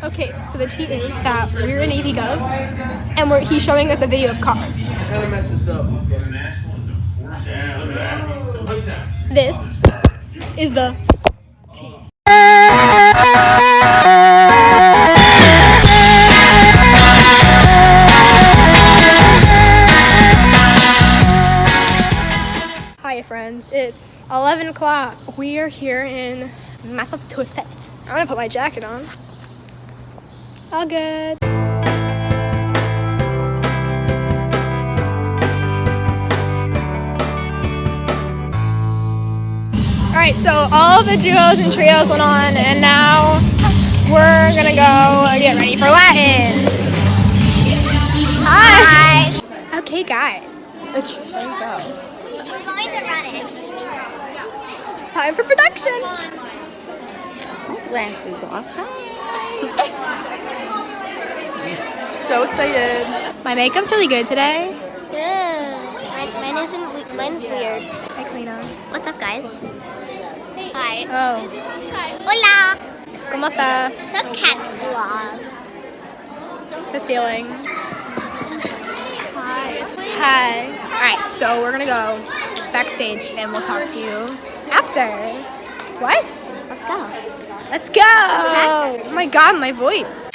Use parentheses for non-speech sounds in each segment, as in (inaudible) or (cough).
Okay, so the tea is that we're in Gov, and we're, he's showing us a video of cars. Kind of this up. This is the Hi friends, it's 11 o'clock. We are here in Massachusetts. I'm gonna put my jacket on. All good. Alright, so all the duos and trios went on and now we're gonna go get ready for Latin. Hi! Okay guys. Okay, there we go. We're going to run it. Time for production. Glasses off. (laughs) so excited. My makeup's really good today. Mine, mine isn't. we- Mine's weird. Hi, Kalina. What's up, guys? Hi. Oh, Hola. ¿cómo estás? It's a cat vlog. The ceiling. Hi. Hi. All right, so we're gonna go backstage and we'll talk to you after. What? Let's go. Let's go! Oh my god, my voice.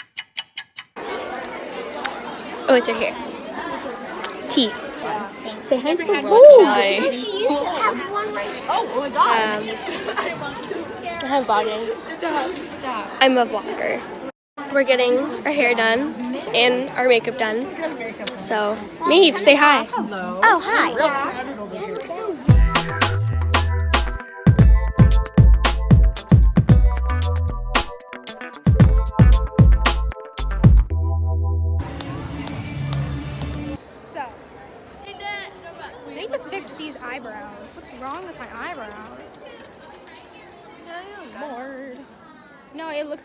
Oh, it's right here. T. Say hi. Hi. She used to have one right. Um, I'm vlogging. I'm a vlogger. We're getting our hair done and our makeup done. So, Maeve, say hi. Oh, hi. So,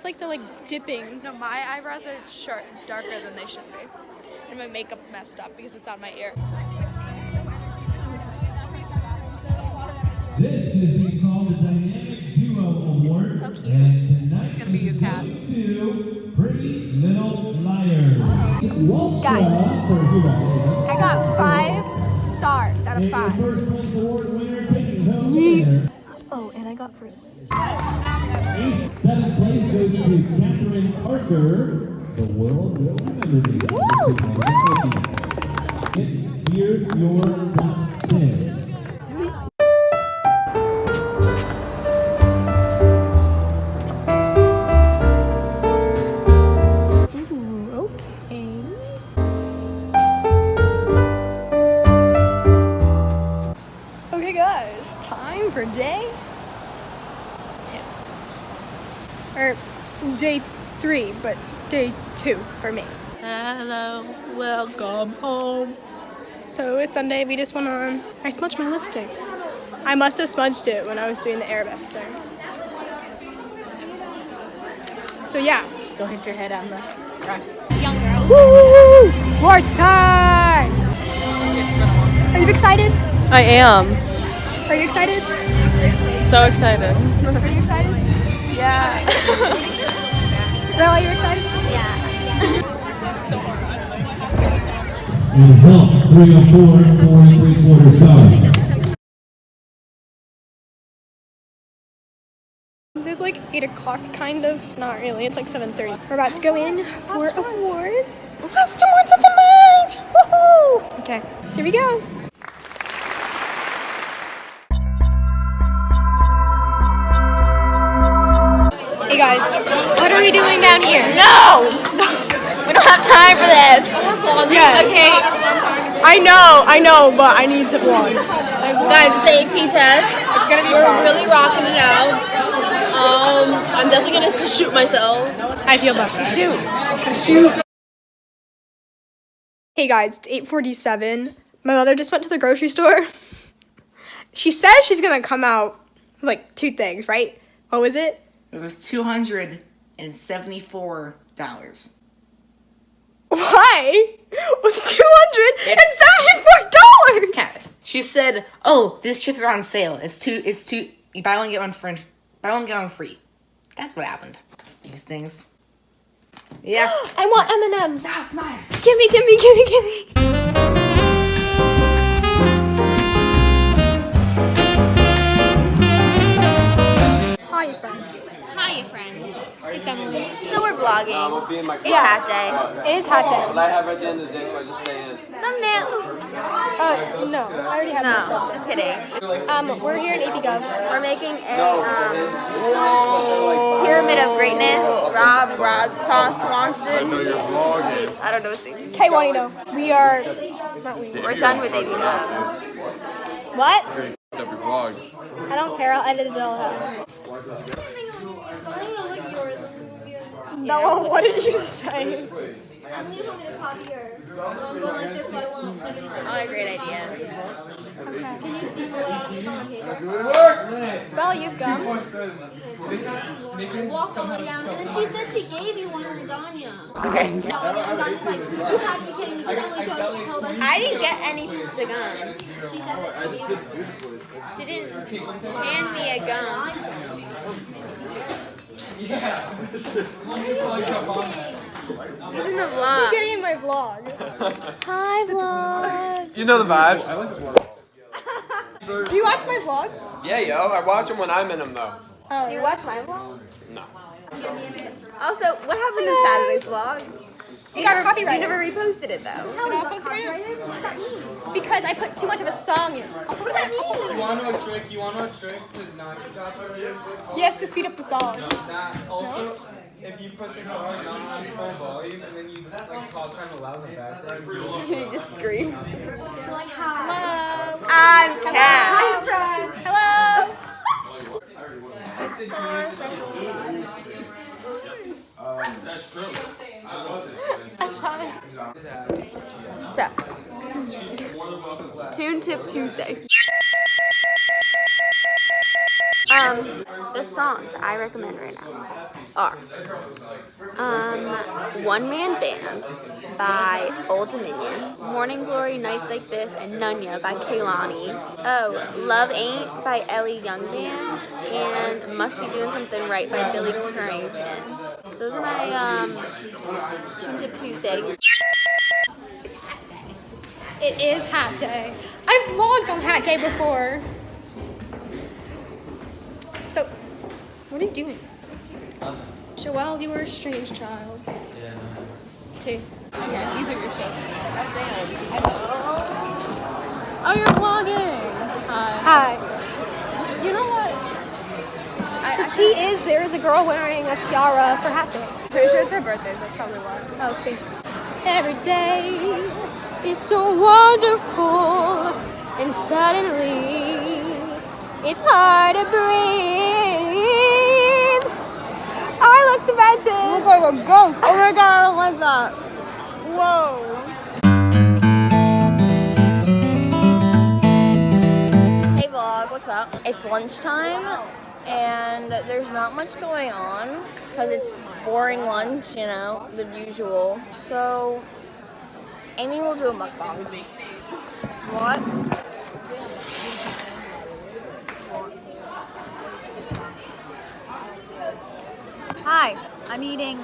like they're like dipping. No, my eyebrows are short, darker than they should be. And my makeup messed up because it's on my ear. This is being called the Dynamic Duo Award. Oh, cute. And tonight It's gonna be your is cat. going to Pretty Little Liars. Walstra Guys. for Hero. I got five stars out of And five. your and I got first place. Seventh place goes to Catherine Parker. The world will remember. And Here's your day two for me. Hello, welcome home. So it's Sunday, we just went on. I smudged my lipstick. I must have smudged it when I was doing the Airbus thing. So yeah. Don't hit your head on the rock. Woo! Warts time! Are you excited? I am. Are you excited? So excited. Are you excited? Yeah. (laughs) Bella, are you excited? And help 304, four four and three quarter size. It's like 8 o'clock, kind of. Not really, it's like 7.30. We're about to go in for awards. Last awards of the night! Woohoo! Okay, here we go. Hey guys, what are we doing down here? No! (laughs) We don't have time for this. Yes. Okay. I know, I know, but I need to vlog. Guys, it's the AP test. It's gonna be We're really rocking it out. Um, I'm definitely gonna shoot myself. I feel bad. Shoot. Shoot. Hey guys, it's 8:47. My mother just went to the grocery store. (laughs) She says she's gonna come out with like two things, right? What was it? It was two hundred and seventy-four dollars. Why? Was two hundred and seventy-four dollars? She said, "Oh, these chips are on sale. It's two. It's two. You buy one get one free. Buy one get one free." That's what happened. These things. Yeah. (gasps) I want M&Ms. Gimme, gimme, gimme, gimme. Hi, friends. Hi, friends. It's Emily. So we're vlogging. We'll be in my It's hat day. It is hot day. But I have at the end of the day, so I just stay in. Thumbnail. Uh, no, I already have No, just kidding. Um, we're here in AP Gov. We're making a um, pyramid of greatness. Rob, Rob, Swanson. I know you're vlogging. I don't know what's name. K Juanito. We are. Not we. We're done with AP Gov. What? Up your vlog. I don't care. I'll edit it all out. No, (laughs) what did you say? All the great ideas. Can you see what I'm doing here? Well, you've gum. walked all the way down, and then she said she gave you one from Danya. Okay. No, and then Danya's like, you have to be kidding me, because Emily told, told us. I didn't get any piece of gum. She said that she gave you She didn't hand me a gum. He's in the vlog. Getting in my vlog. Hi, vlog. You know the vibes. I like this water. Do you watch my vlogs? Yeah, yo, I watch them when I'm in them though. Oh, Do you watch my vlog? No. Also, what happened to Saturday's vlog? It got You never reposted it though. It all copyrighted? What does that mean? Because I put too much of a song in. What does that mean? You wanna a trick? You wanna a trick to not get copyrighted? You have to speed up the song. That also, if you put the song not on full volume and then you like talk kind of loud in the background. you just scream. like, hi. Hello. I'm Kat. Hi, friends. Hello. So, Tune Tip Tuesday. Um, the songs I recommend right now are um, One Man Band by Old Dominion, Morning Glory, Nights Like This, and Nunya by Kehlani. Oh, Love Ain't by Eli Young Band, and Must Be Doing Something Right by Billy Currington. Those are my um, Tune Tip Tuesday. It is Hat Day. I've vlogged on Hat Day before. So, what are you doing? Joelle, you were a strange child. Yeah. Two. Yeah, these are your shows. Oh, you're vlogging. Hi. You know what? The tea is there is a girl wearing a tiara for Hat Day. Pretty sure it's her birthday, so that's probably why. Oh, tea. Every day is so wonderful, and suddenly it's hard to breathe. I looked about it. Look like a ghost. Oh my god, I don't like that. Whoa. Hey vlog, what's up? It's lunchtime and there's not much going on because it's boring lunch, you know, the usual. So Amy will do a mukbang. What? Hi, I'm eating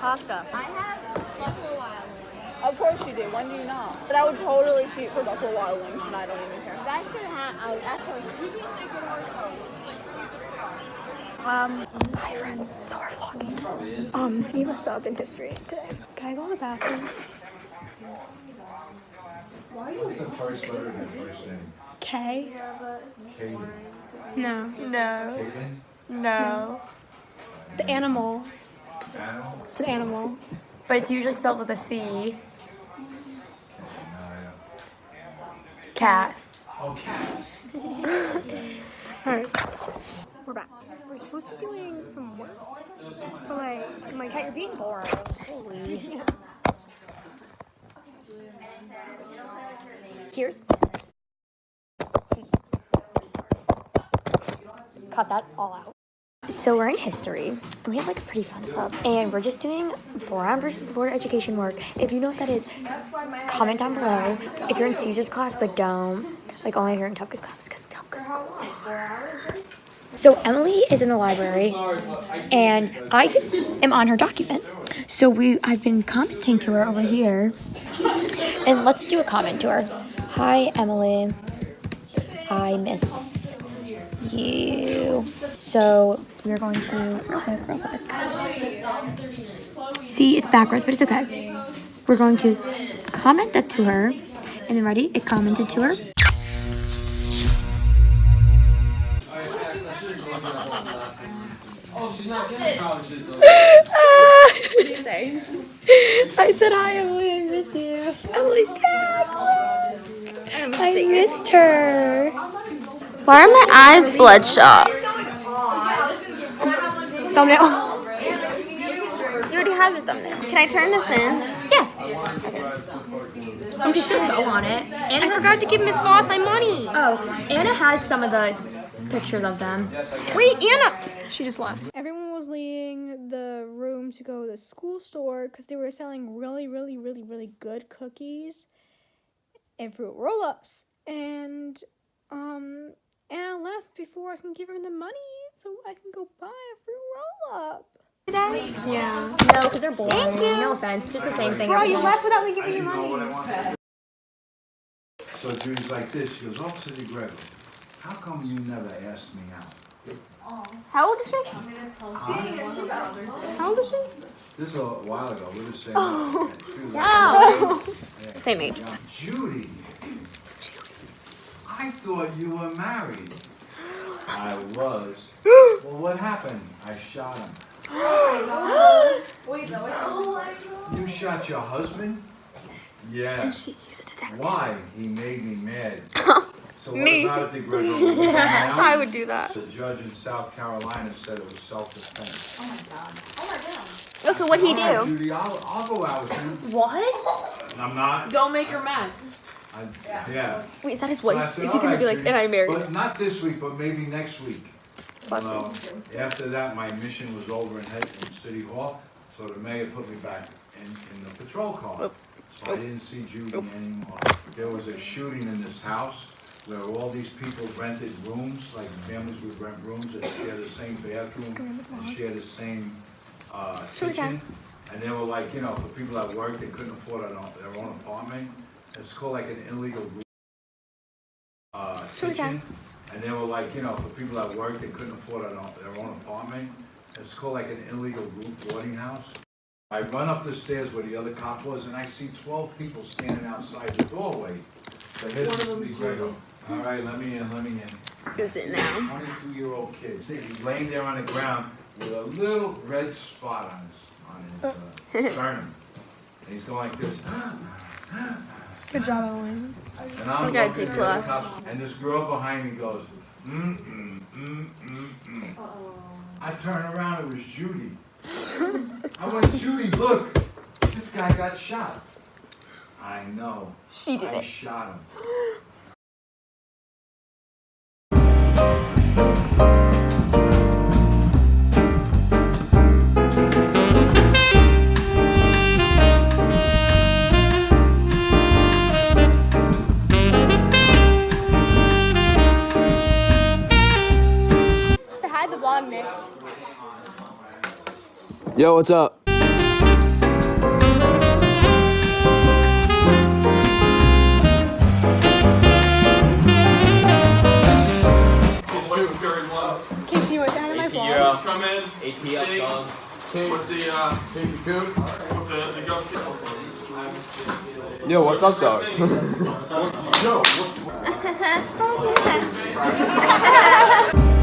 pasta. I have Buffalo Wild Wings. Of course you do. When do you not? But I would totally cheat for Buffalo Wild Wings, and I don't even care. You guys could have, actually, Um, Hi friends, so we're vlogging. Um, you must up in history today. Can I go in the bathroom? What's the first letter of your first name? K? Kaden. No. No, Kaden? no. The animal. Animal? It's an animal. But it's usually spelled with a C. Cat. Oh, cat. (laughs) Alright. We're supposed to be doing some work. But like, my cat, you're being boring. Holy. Here's. Cut that all out. So we're in history, and we have like a pretty fun sub, and we're just doing Brown versus the Board of Education work. If you know what that is, comment down below. If you're in Caesar's class but don't, like only if you're in Tupka's class, because Tupka's cool. So Emily is in the library, and I am on her document. So we I've been commenting to her over here. And let's do a comment to her. Hi Emily. I miss you. So we're going to real quick, real quick. See, it's backwards, but it's okay. We're going to comment that to her. And then ready? It commented to her. (laughs) I said hi, Emily. I miss you. Emily's back. I missed her. Why are my eyes bloodshot? Thumbnail. You already have your thumbnail. Can I turn this in? Yes. You can still go on it. Anna forgot to give Miss Voss my money. Oh, Anna has some of the pictures of them. Wait, Anna. She just left. Everyone was leaving the room to go to the school store because they were selling really, really, really, really good cookies and fruit roll-ups. And um, Anna left before I can give her the money so I can go buy a fruit roll-up. Yeah. No, because they're boring. Thank you. No offense. Just the same thing. Bro, you left without me giving you didn't know what I money. wanted. So Judy's like this, she goes, Officer DeGregor, how come you never asked me out? How old is she? How old is she? This is a while ago, we were just saying. she was Oh. yeah. Same age. Yeah. Judy, I thought you were married. I was. Well, what happened? I shot him. (gasps) Oh you shot your husband? Yeah. Why? He made me mad. (laughs) So Me. about it, DeGregor? Will you come out? I would do that. The judge in South Carolina said it was self-defense. Oh, my god. Oh my god. Oh, so what'd he All right, oh, do? Judy, I'll, I'll go out with you. (laughs) What? I'm not. Don't make her mad. I, yeah. Wait, is that his So wife? said, Is he gonna be like, Judy, and I married But not this week, but maybe next week. Well, after that, my mission was over in Head, in City Hall, so the mayor put me back in, in the patrol car. Oh. So I didn't see Judy oh. anymore. There was a shooting in this house where all these people rented rooms, like families would rent rooms and share the same bathroom and share the same, uh, kitchen. And they were like, you know, for people that work, they couldn't afford their own apartment. It's called like an illegal room uh, kitchen. And they were like, you know, for people that work, they couldn't afford their own apartment. It's called like an illegal group boarding house. I run up the stairs where the other cop was, and I see twelve people standing outside the doorway. So here's Mr. DeGrego. All right, let me in, let me in. Is it now? Twenty-two-year-old kid. See, he's laying there on the ground with a little red spot on his, on his uh, (laughs) sternum. And he's going like this. Good job, Emily. And I'm I got looking D the plus. And this girl behind me goes, mm, mm, mm, mm, mm. I turn around, it was Judy. (laughs) I went, Judy, look, this guy got shot. I know. She did I it. shot him. (gasps) Yo, what's up? Casey, what's behind my vlog? Come What's the uh? Casey Coon. What the the gov- Yo, what's up, dog? (laughs) Yo, what's Yeah. (laughs) (laughs)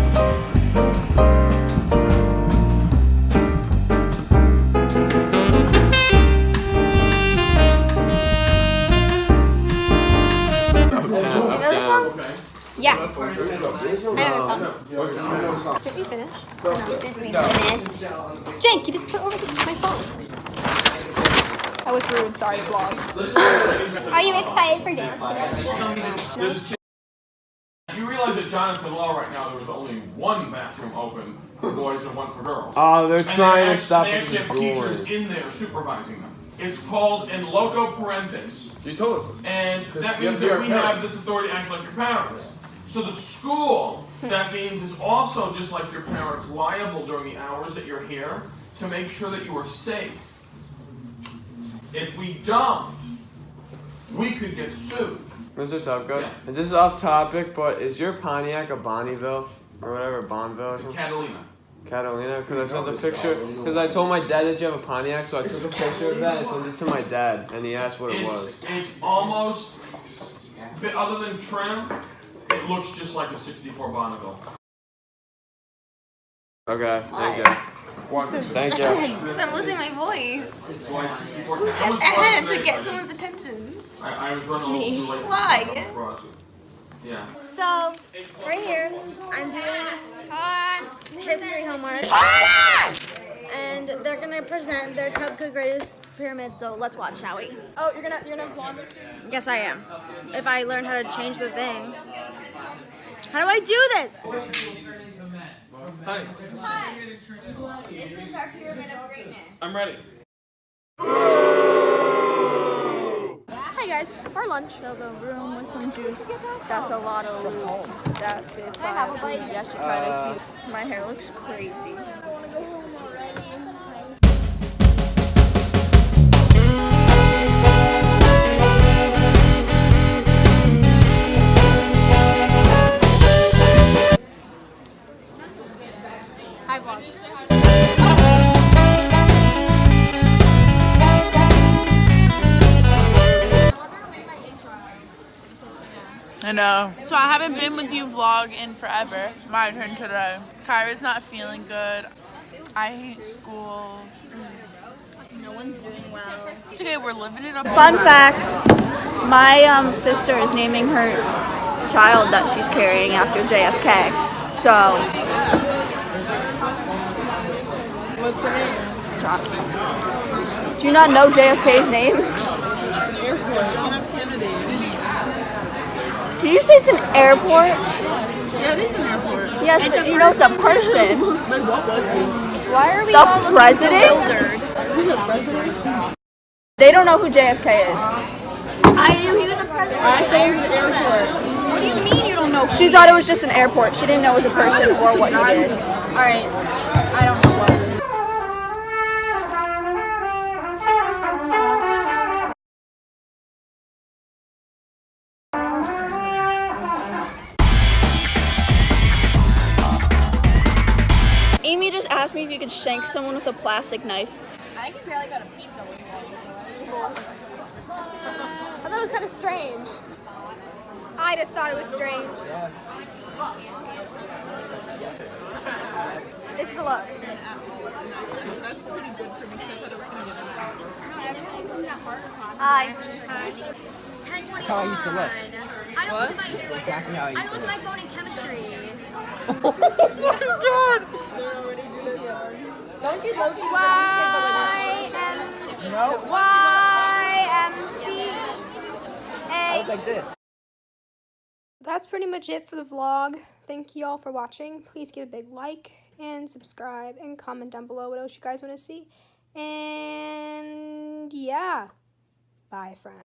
Sorry, vlog. Are you excited for dance today? There's a ch- You realize at Jonathan Law right now, there was only one bathroom open for boys and one for girls. Oh, they're And they trying to act- stop They it actually have teachers in there supervising them. It's called in loco parentis. You told us this. And that means that our we have this authority to act like your parents. So the school, that means is also just like your parents liable during the hours that you're here to make sure that you are safe. If we don't, we could get sued. Mr. Tupka, Yeah. and this is off topic, but is your Pontiac a Bonneville or whatever Bonneville It's a? Catalina. Catalina? Because I sent a picture. Because I told my dad that you have a Pontiac, so I took a picture of that and sent it to my dad, and he asked what it was. It's, it's almost, but other than trim, it looks just like a 64 Bonneville. Okay, thank you. Thank you. I'm losing my voice. So I had 64. Who said was to get someone's attention? I, I was running a little too late. Why? Yeah. So, right here, I'm doing history homework. And they're gonna present their Tupka greatest pyramid, so let's watch, shall we? Oh, you're gonna you're gonna vlog this? Yes, I am. If I learn how to change the thing. How do I do this? Hi, This is our pyramid of greatness. I'm ready. Hi guys, our lunch. Fill the room with some juice. That's a lot of loot. That bit five. Yes, you kind of cute. My hair looks crazy. I know. So I haven't been with you vlog in forever. My turn today. Kyra's not feeling good. I hate school. No one's doing well. It's okay, we're living it up. Fun fact: My um, sister is naming her child that she's carrying after JFK. So. What's the name? John. Do you not know JFK's name? Airport. John F. Kennedy. Did you say it's an airport? Yeah, it is an airport. Yes, but you know it's a person. Like, what was (laughs) he? Why are we the president? He's a president? They don't know who JFK is. I knew he was a president. I say it's an airport. What do you mean you don't know? She thought it was just an airport. She didn't know it was a person or what he did. Alright. I you could shank someone with a plastic knife. I can barely go to pizza with I thought it was kind of strange. I just thought it was strange. This is a look. Hi. That's how I used to look. I don't look at my Exactly how I I used don't to look at my phone in chemistry. (laughs) Oh Don't you love Y M No? Y M C I look like this. That's pretty much it for the vlog. Thank you all for watching. Please give a big like and subscribe and comment down below what else you guys want to see. And yeah, bye, friends.